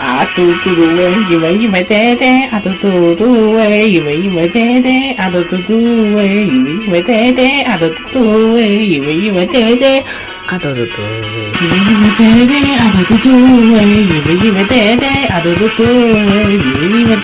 啊嘟嘟嘟喂，因为因为爹爹，啊嘟嘟嘟喂，因为因为爹爹，啊嘟嘟嘟喂，因为因为爹爹，啊嘟嘟嘟喂，因为因为爹爹，啊嘟嘟嘟喂，因为因为爹爹，啊嘟嘟嘟喂，因为因为爹爹，啊嘟嘟嘟喂，因为因为。